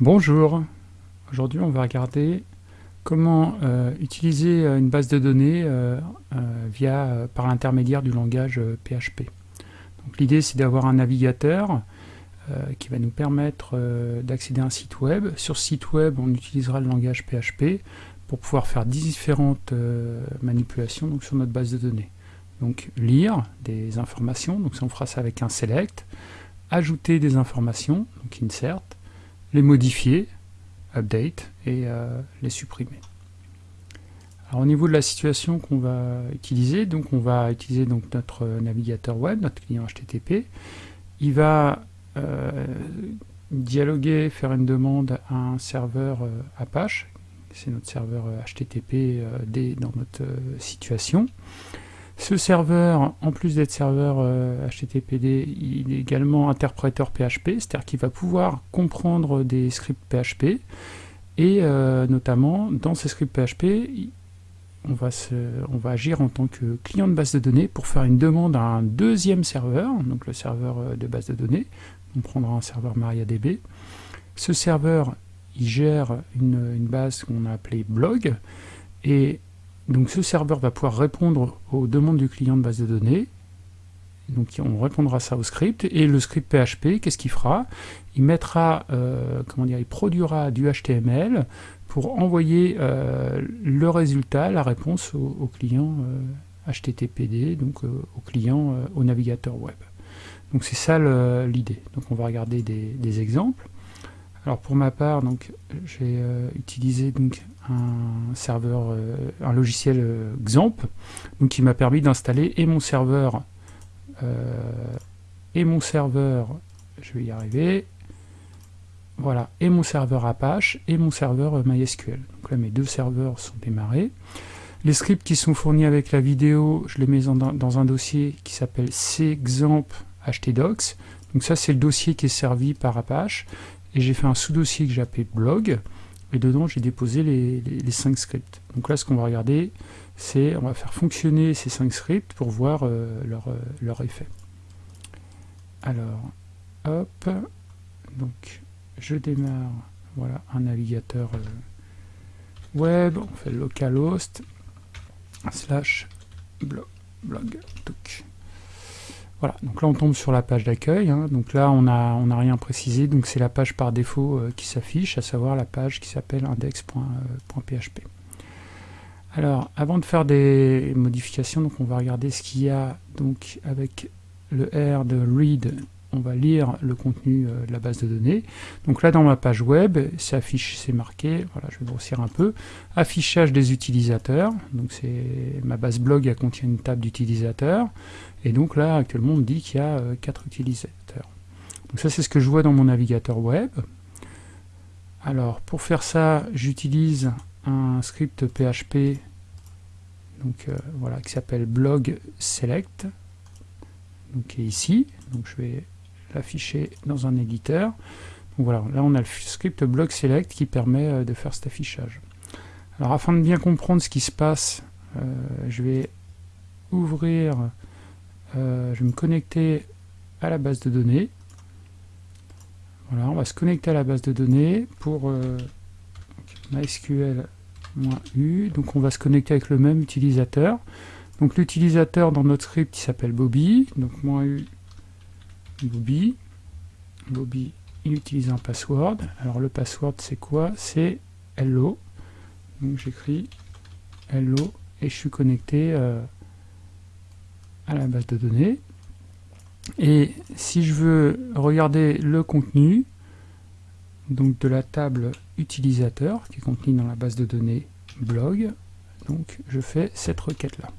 Bonjour, aujourd'hui on va regarder comment euh, utiliser euh, une base de données euh, via, par l'intermédiaire du langage PHP. L'idée c'est d'avoir un navigateur qui va nous permettre d'accéder à un site web. Sur ce site web on utilisera le langage PHP pour pouvoir faire différentes manipulations sur notre base de données. Donc lire des informations, donc on fera ça avec un select, ajouter des informations, donc insert, les modifier, update, et euh, les supprimer. Alors, au niveau de la situation qu'on va utiliser, donc on va utiliser donc notre navigateur web, notre client HTTP. Il va euh, dialoguer, faire une demande à un serveur euh, Apache, c'est notre serveur HTTP dans notre situation. Ce serveur, en plus d'être serveur HTTPD, euh, il est également interpréteur PHP, c'est-à-dire qu'il va pouvoir comprendre des scripts PHP, et euh, notamment, dans ces scripts PHP, on va, on va agir en tant que client de base de données pour faire une demande à un deuxième serveur, donc le serveur euh, de base de données, on prendra un serveur MariaDB. Ce serveur, il gère une, une base qu'on a appelée blog, et donc ce serveur va pouvoir répondre aux demandes du client de base de données. Donc on répondra ça au script. Et le script PHP, qu'est-ce qu'il fera? Il mettra, euh, comment dire, il produira du HTML pour envoyer euh, le résultat, la réponse au, client HTTPD, euh, donc au client, au navigateur web. Donc c'est ça l'idée. Donc on va regarder des exemples. Alors pour ma part, donc j'ai euh, utilisé donc un serveur, euh, un logiciel euh, XAMPP, donc qui m'a permis d'installer et mon serveur et mon serveur, je vais y arriver, voilà, et mon serveur Apache et mon serveur MySQL. Donc là mes deux serveurs sont démarrés. Les scripts qui sont fournis avec la vidéo, je les mets dans, un dossier qui s'appelle cxamp htdocs. Donc ça c'est le dossier qui est servi par Apache et j'ai fait un sous-dossier que j'ai appelé blog, et dedans j'ai déposé les, les, 5 scripts. Donc là ce qu'on va regarder, c'est on va faire fonctionner ces 5 scripts pour voir euh, leur, euh, leur, effet. Alors, hop, donc je démarre, voilà, un navigateur euh, web, on fait localhost, slash blog, blog, voilà, donc là on tombe sur la page d'accueil, hein. donc là on n'a rien précisé, donc c'est la page par défaut euh, qui s'affiche, à savoir la page qui s'appelle index.php. Alors, avant de faire des modifications, donc on va regarder ce qu'il y a donc avec le R de read, on va lire le contenu euh, de la base de données. Donc là dans ma page web, c'est marqué, voilà, je vais grossir un peu, affichage des utilisateurs, donc c'est ma base blog, elle contient une table d'utilisateurs, et donc là, actuellement, on dit qu'il y a 4 euh, utilisateurs. Donc ça, c'est ce que je vois dans mon navigateur web. Alors, pour faire ça, j'utilise un script PHP euh, qui s'appelle blog select, donc, ici. Donc, je vais l'afficher dans un éditeur. Voilà, là, on a le script blog select qui permet euh, de faire cet affichage. Alors, afin de bien comprendre ce qui se passe, je vais ouvrir euh, je vais me connecter à la base de données. Voilà, on va se connecter à la base de données pour euh, MySQL-U. Donc on va se connecter avec le même utilisateur. Donc l'utilisateur dans notre script qui s'appelle Bobby. Bobby. Bobby, il utilise un password. Alors le password c'est quoi? C'est hello. Donc j'écris hello et je suis connecté euh, à la base de données. Et si je veux regarder le contenu, donc de la table utilisateur qui est contenue dans la base de données blog, donc je fais cette requête-là.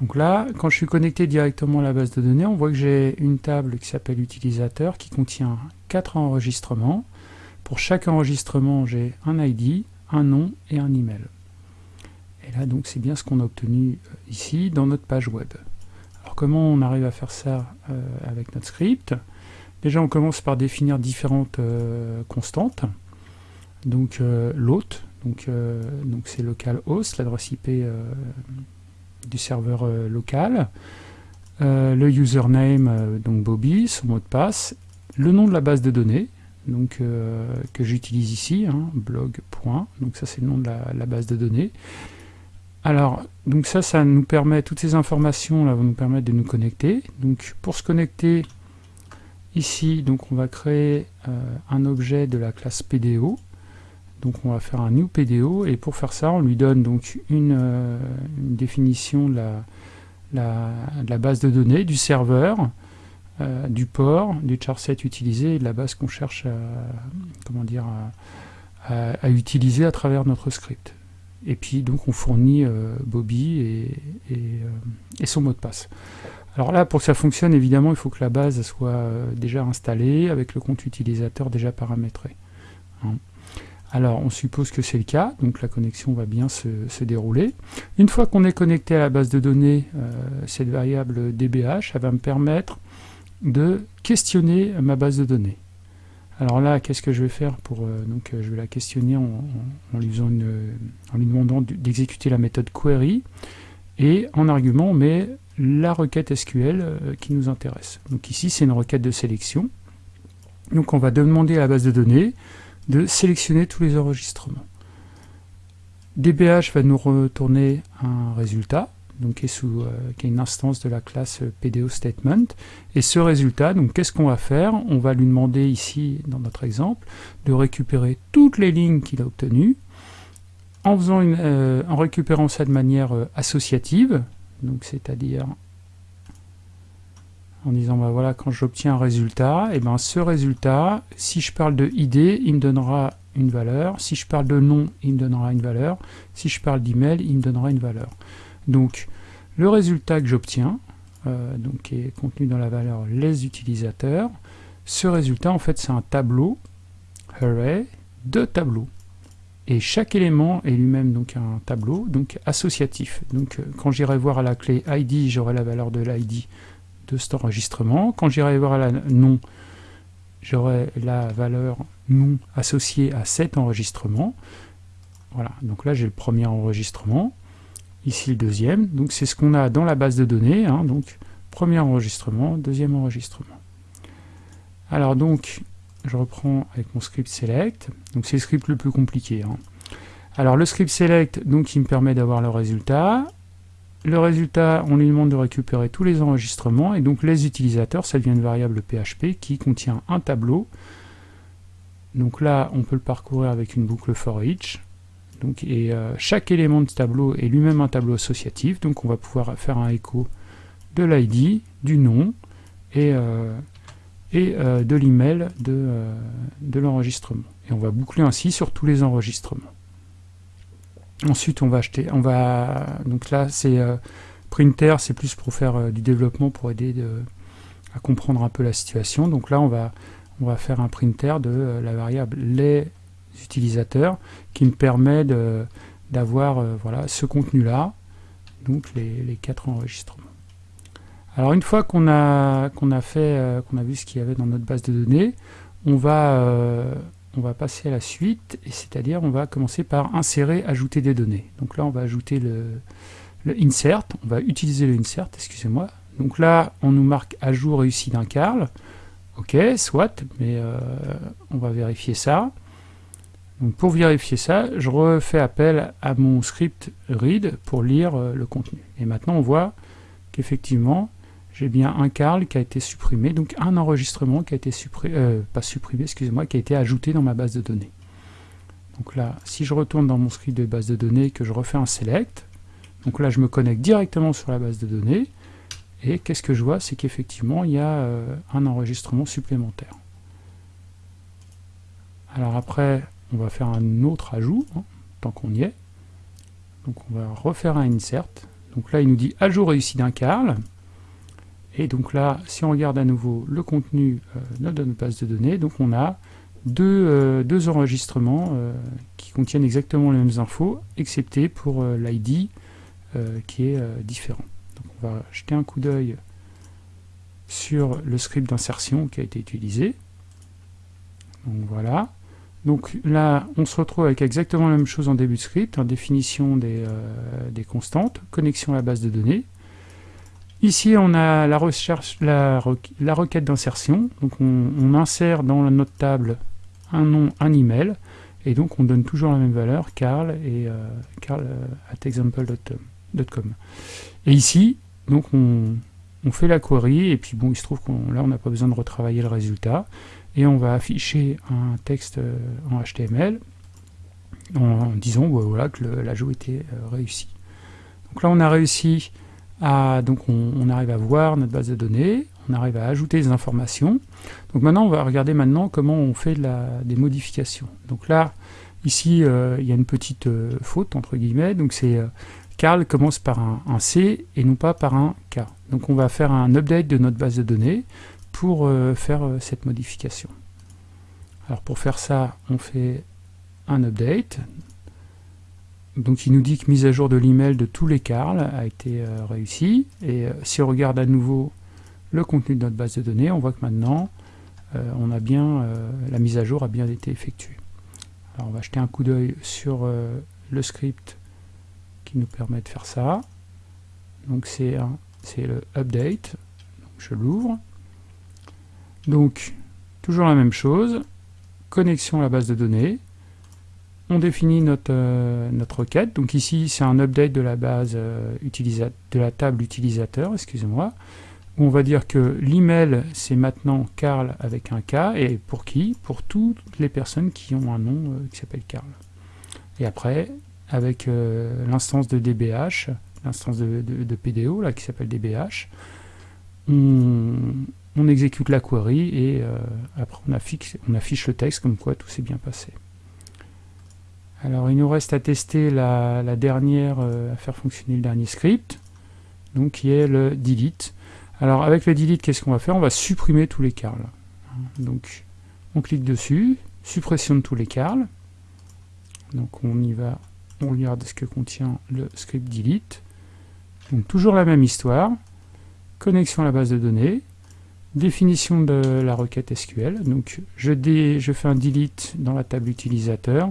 Donc là, quand je suis connecté directement à la base de données, on voit que j'ai une table qui s'appelle utilisateur qui contient quatre enregistrements. Pour chaque enregistrement, j'ai un ID, un nom et un email. Et là, donc, c'est bien ce qu'on a obtenu euh, ici dans notre page web. Alors, comment on arrive à faire ça euh, avec notre script? Déjà, on commence par définir différentes euh, constantes. Donc, l'hôte, donc c'est localhost, l'adresse IP du serveur local. le username, donc Bobby, son mot de passe, le nom de la base de données, donc, que j'utilise ici, hein, blog. Donc ça c'est le nom de la, base de données. Alors, donc ça, ça nous permet, toutes ces informations là vont nous permettre de nous connecter. Donc pour se connecter, ici, donc on va créer un objet de la classe PDO. Donc on va faire un new PDO et pour faire ça on lui donne donc une, euh, définition de la, base de données, du serveur, euh, du port, du charset utilisé et de la base qu'on cherche à, utiliser à travers notre script. Et puis donc on fournit euh, Bobby et, son mot de passe. Alors là, pour que ça fonctionne, évidemment, il faut que la base soit déjà installée avec le compte utilisateur déjà paramétré. Hein. Alors on suppose que c'est le cas, donc la connexion va bien se, dérouler. Une fois qu'on est connecté à la base de données, euh, cette variable dbh, elle va me permettre de questionner ma base de données. Alors là, qu'est-ce que je vais faire pour euh, donc euh, je vais la questionner en, lui, en lui demandant d'exécuter la méthode query et en argument on met la requête SQL qui nous intéresse. Donc ici c'est une requête de sélection. Donc on va demander à la base de données de sélectionner tous les enregistrements. DBH va nous retourner un résultat, donc qui est, euh, une instance de la classe PDO statement. Et ce résultat, donc qu'est-ce qu'on va faire? On va lui demander ici, dans notre exemple, de récupérer toutes les lignes qu'il a obtenues, en, euh, récupérant ça de manière euh, associative, c'est-à-dire en disant bah voilà quand j'obtiens un résultat, et ben ce résultat, si je parle de ID, il me donnera une valeur, si je parle de nom, il me donnera une valeur, si je parle d'email, il me donnera une valeur. Donc le résultat que j'obtiens, euh, donc qui est contenu dans la valeur les utilisateurs, ce résultat en fait c'est un tableau array de tableaux. Et chaque élément est lui-même donc un tableau, donc associatif. Donc euh, quand j'irai voir à la clé ID, j'aurai la valeur de l'ID de cet enregistrement. Quand j'irai voir la nom, j'aurai la valeur nom associée à cet enregistrement. Voilà, donc là j'ai le premier enregistrement, ici le deuxième, donc c'est ce qu'on a dans la base de données, hein. donc premier enregistrement, deuxième enregistrement. Alors donc, je reprends avec mon script select, donc c'est le script le plus compliqué. Hein. Alors le script select, donc il me permet d'avoir le résultat, le résultat, on lui demande de récupérer tous les enregistrements, et donc les utilisateurs, ça devient une variable PHP qui contient un tableau. Donc là, on peut le parcourir avec une boucle for each. Et euh, chaque élément de tableau est lui-même un tableau associatif, donc on va pouvoir faire un écho de l'ID, du nom, et, euh, euh, de l'email de l'enregistrement. Et on va boucler ainsi sur tous les enregistrements. Ensuite, on va acheter, on va, donc là, c'est euh, printer, c'est plus pour faire euh, du développement, pour aider à comprendre un peu la situation. Donc là, on va, on va faire un printer de euh, la variable les utilisateurs, qui me permet d'avoir voilà, ce contenu-là, donc les, quatre enregistrements. Alors une fois qu'on a, qu'on a fait, qu'on a vu ce qu'il y avait dans notre base de données, on va on va passer à la suite, c'est-à-dire on va commencer par insérer, ajouter des données. Donc là, on va ajouter le, insert, on va utiliser le insert, excusez-moi. Donc là, on nous marque ajout réussi d'un Carl. Ok, soit, mais euh, on va vérifier ça. Donc pour vérifier ça, je refais appel à mon script read pour lire euh, le contenu. Et maintenant, on voit qu'effectivement, j'ai bien un Carl qui a été supprimé, donc un enregistrement qui a été supprimé, euh, pas supprimé, excusez-moi, qui a été ajouté dans ma base de données. Donc là, si je retourne dans mon script de base de données, que je refais un select, donc là je me connecte directement sur la base de données, et qu'est-ce que je vois? C'est qu'effectivement il y a euh, un enregistrement supplémentaire. Alors après, on va faire un autre ajout, hein, tant qu'on y est. Donc on va refaire un insert. Donc là il nous dit ajout réussi d'un Carl. Et donc là, si on regarde à nouveau le contenu euh, de notre base de données, donc on a deux, euh, enregistrements euh, qui contiennent exactement les mêmes infos, excepté pour l'ID qui est différent. Donc on va jeter un coup d'œil sur le script d'insertion qui a été utilisé. Donc voilà. Donc là, on se retrouve avec exactement la même chose en début de script, en définition des, des constantes, connexion à la base de données, Ici, on a la, requête d'insertion. Donc, on, insère dans notre table un nom, un email, et donc on donne toujours la même valeur, Carl et Carl at example.com. Et ici, donc on, fait la query, et puis bon, il se trouve qu'on là on n'a pas besoin de retravailler le résultat, et on va afficher un texte euh, en HTML en, disant voilà, que l'ajout était euh, réussi. Donc là on a réussi à, donc on, arrive à voir notre base de données, on arrive à ajouter des informations. Donc maintenant on va regarder maintenant comment on fait des modifications. Donc là, ici euh, il y a une petite faute entre guillemets, donc c'est Carl commence par un, C et non pas par un K. Donc on va faire un update de notre base de données pour euh, faire euh, cette modification. Alors pour faire ça, on fait un update. Donc il nous dit que mise à jour de l'email de tous les Carl a été euh, réussie. Et si on regarde à nouveau le contenu de notre base de données, on voit que maintenant, bien, la mise à jour a bien été effectuée. Alors on va jeter un coup d'œil sur le script nous permet de faire ça. Donc c'est le update. je l'ouvre. Donc toujours la même chose. Connexion à la base de données. On définit notre, euh, notre requête. Donc ici c'est un update de la base euh, de la table utilisateur, excusez-moi. On va dire que l'email c'est maintenant Carl avec un K et pour qui? Pour toutes les personnes qui ont un nom euh, qui s'appelle Carl. Et après, avec l'instance de DBH, l'instance de, PDO qui s'appelle DBH. On, exécute la query et après on affiche, le texte comme quoi tout s'est bien passé. Alors il nous reste à tester la, dernière, euh, à faire fonctionner le dernier script, donc qui est le delete. Alors avec le delete, qu'est-ce qu'on va faire? On va supprimer tous les carls. Donc on clique dessus, suppression de tous les carls. Donc on y va on regarde ce que contient le script delete. Donc toujours la même histoire, connexion à la base de données, définition de la requête SQL. Donc je fais un delete dans la table utilisateur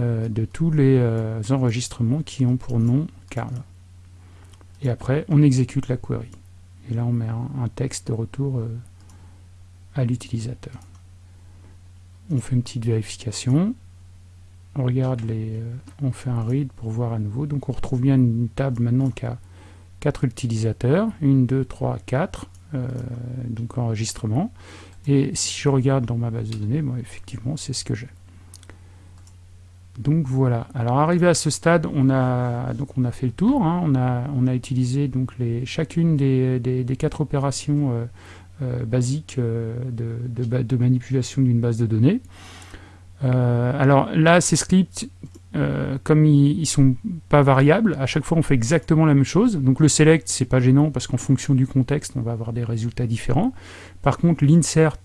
euh, de tous les euh, enregistrements qui ont pour nom Carl. Et après, on exécute la query. Et là, on met un, texte de retour euh, à l'utilisateur. On fait une petite vérification on regarde on fait un read pour voir à nouveau. Donc on retrouve bien une table maintenant qui a 4 utilisateurs, 1, 2, 3, 4, donc enregistrement. Et si je regarde dans ma base de données, effectivement, c'est ce que j'ai. Donc voilà. Alors arrivé à ce stade, on a donc on a fait le tour. Hein. on a on a utilisé donc les chacune des, des, quatre opérations euh, euh, basiques de, de, manipulation d'une base de données. Euh, alors là, ces scripts, euh, comme ils, ne sont pas variables, à chaque fois on fait exactement la même chose. Donc le select, c'est pas gênant parce qu'en fonction du contexte, on va avoir des résultats différents. Par contre, l'insert,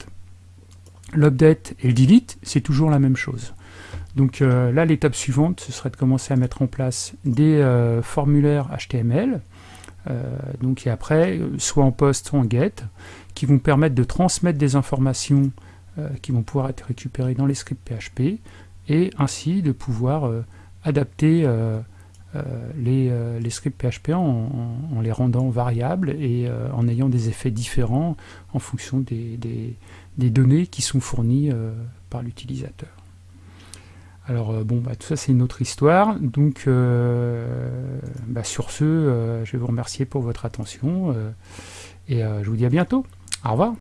l'update et le delete, c'est toujours la même chose. Donc euh, là, l'étape suivante, ce serait de commencer à mettre en place des formulaires HTML, donc et après, soit en post, soit en get, qui vont permettre de transmettre des informations euh, qui vont pouvoir être récupérés dans les scripts PHP et ainsi de pouvoir euh, adapter euh, les, scripts PHP en, les rendant variables et en ayant des effets différents en fonction des, données qui sont fournies par l'utilisateur. Alors bon, bah, tout ça c'est une autre histoire, donc bah, sur ce, je vais vous remercier pour votre attention et je vous dis à bientôt. Au revoir